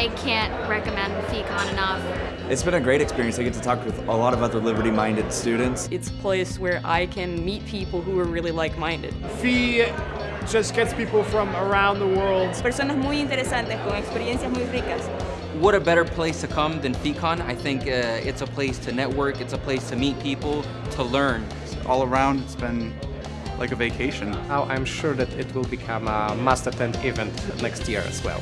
I can't recommend FEEcon enough. It's been a great experience. I get to talk with a lot of other liberty-minded students. It's a place where I can meet people who are really like-minded. FEE just gets people from around the world. Personas muy interesantes con experiencias muy ricas. What a better place to come than FEEcon. I think uh, it's a place to network, it's a place to meet people, to learn. All around, it's been like a vacation. Now I'm sure that it will become a must-attend event next year as well.